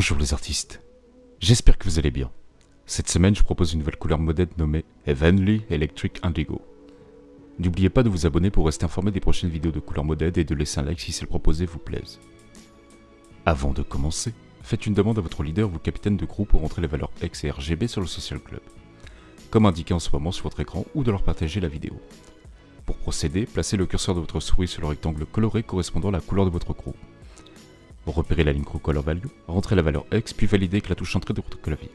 Bonjour les artistes, j'espère que vous allez bien. Cette semaine, je propose une nouvelle couleur modèle nommée Heavenly Electric Indigo. N'oubliez pas de vous abonner pour rester informé des prochaines vidéos de couleur modèle et de laisser un like si celle proposée vous plaise. Avant de commencer, faites une demande à votre leader ou capitaine de groupe pour rentrer les valeurs X et RGB sur le Social Club, comme indiqué en ce moment sur votre écran ou de leur partager la vidéo. Pour procéder, placez le curseur de votre souris sur le rectangle coloré correspondant à la couleur de votre groupe. Repérez la ligne Color Value, rentrez la valeur X, puis validez avec la touche Entrée de votre clavier.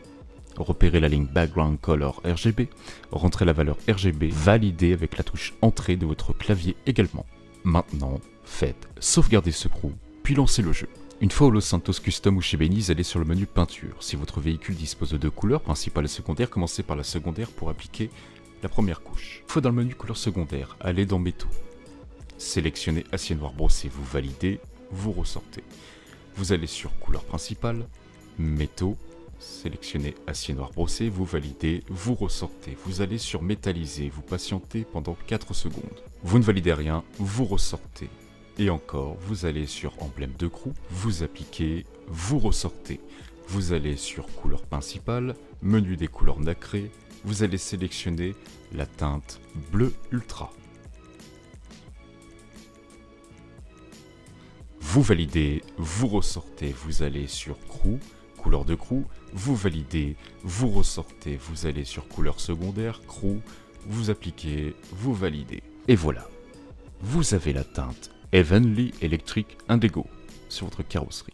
Repérez la ligne Background Color RGB, rentrez la valeur RGB, validez avec la touche Entrée de votre clavier également. Maintenant, faites sauvegarder ce crew, puis lancez le jeu. Une fois au Los Santos Custom ou chez Beniz, allez sur le menu peinture. Si votre véhicule dispose de deux couleurs, principale et secondaire, commencez par la secondaire pour appliquer la première couche. Une fois dans le menu couleur secondaire, allez dans métaux. Sélectionnez acier noir brossé, vous validez, vous ressortez. Vous allez sur couleur principale, métaux, sélectionnez acier noir brossé, vous validez, vous ressortez. Vous allez sur métallisé, vous patientez pendant 4 secondes. Vous ne validez rien, vous ressortez. Et encore, vous allez sur emblème de groupe, vous appliquez, vous ressortez. Vous allez sur couleur principale, menu des couleurs nacrées, vous allez sélectionner la teinte bleu ultra. Vous validez, vous ressortez, vous allez sur crew, couleur de crew, vous validez, vous ressortez, vous allez sur couleur secondaire, crew, vous appliquez, vous validez. Et voilà, vous avez la teinte Heavenly Electric Indigo sur votre carrosserie.